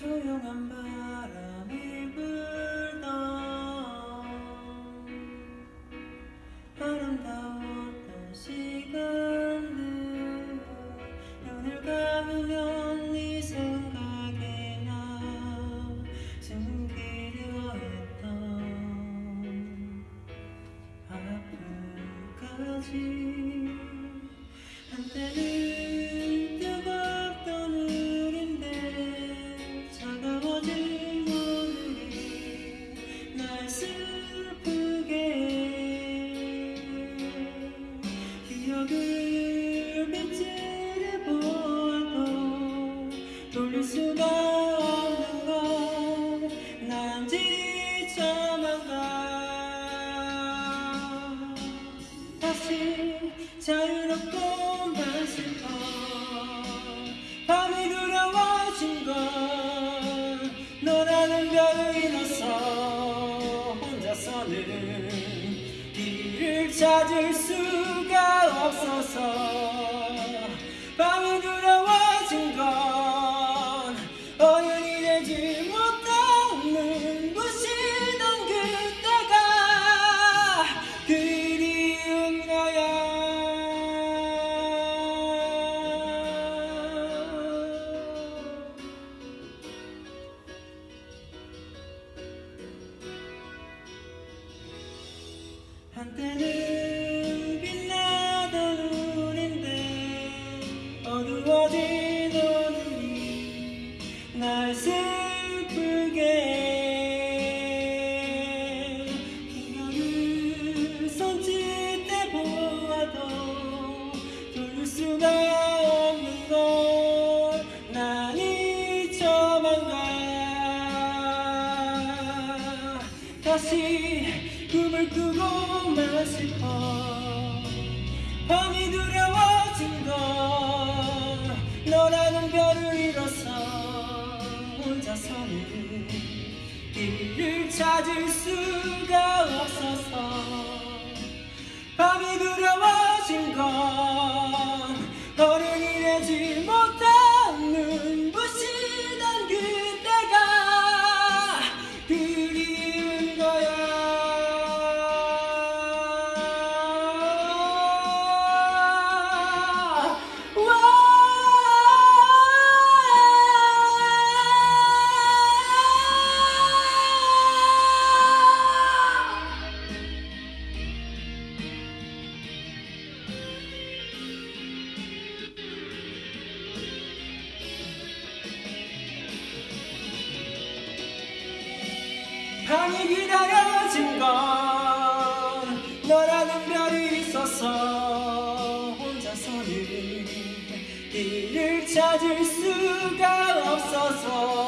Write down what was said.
조용한 바람이 불던 아름다웠던 시간들 눈을 감으면 네 생각이 나 숨기려 했던 아픔까지 다시 자유롭고만 슬퍼 밤이 두려워진 걸 너라는 별을 잃어서 혼자서는 길을 찾을 수가 없어서 한때는 빛나던 우린데 어두워진 오늘이 날 슬프게 기억을 손짓해 보아도 돌릴 수가 없는 걸난 잊혀만 가 다시 꿈을 꾸고만 슬퍼. 밤이 두려워진 건 너라는 별을 잃어서 혼자서는 길을 찾을 수가 없어서 밤이 두려워진 건 향이 기다려진 건 너라는 별이 있어서 혼자서는 길을 찾을 수가 없어서.